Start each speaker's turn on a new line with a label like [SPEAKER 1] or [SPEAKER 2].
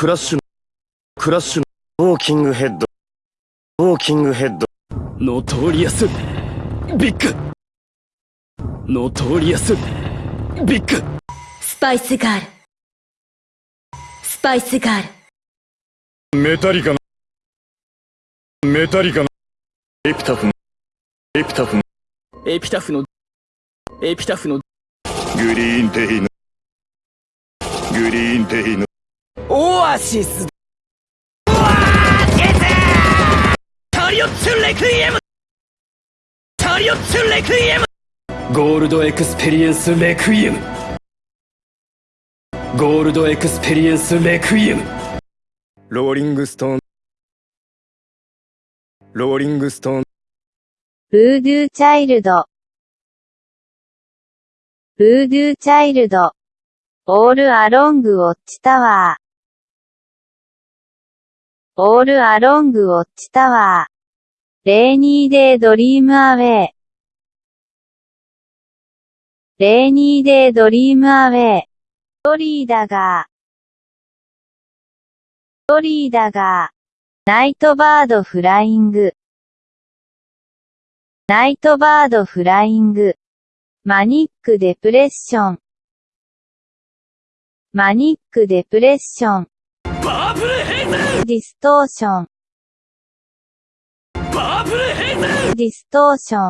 [SPEAKER 1] クラッシュ、クラッシュ、ウォーキングヘッド、ウォーキングヘッド、
[SPEAKER 2] ノトーリアス。ビッグ。ノトーリアス。ビッグ。
[SPEAKER 3] スパイスガール。スパイスガール。
[SPEAKER 1] メタリカの、メタリカの、エピタフの、エピタフの、
[SPEAKER 2] エピタフの。エピタフの。
[SPEAKER 1] グリーンデイの、グリーンデイの、
[SPEAKER 2] オアシス。チャリオッツレクイエム!チャリオッツレクイエム!ゴールドエクスペリエンスレクイエム!ゴールドエクスペリエンスレクイエム!
[SPEAKER 1] ローリングストーン、ローリングストーン、
[SPEAKER 4] Voodoo Child。Voodoo Child。All Along Watchtower。All
[SPEAKER 2] Along Watchtower。Rainy Day Dream Away。Rainy
[SPEAKER 4] Day Dream Away。Dolly Dagger。Dolly Dagger。Night
[SPEAKER 2] Bird Flying。Night Bird Flying。Manic
[SPEAKER 4] Depression。Manic Depression。Purple Haze Distortion。Purple Haze Distortion。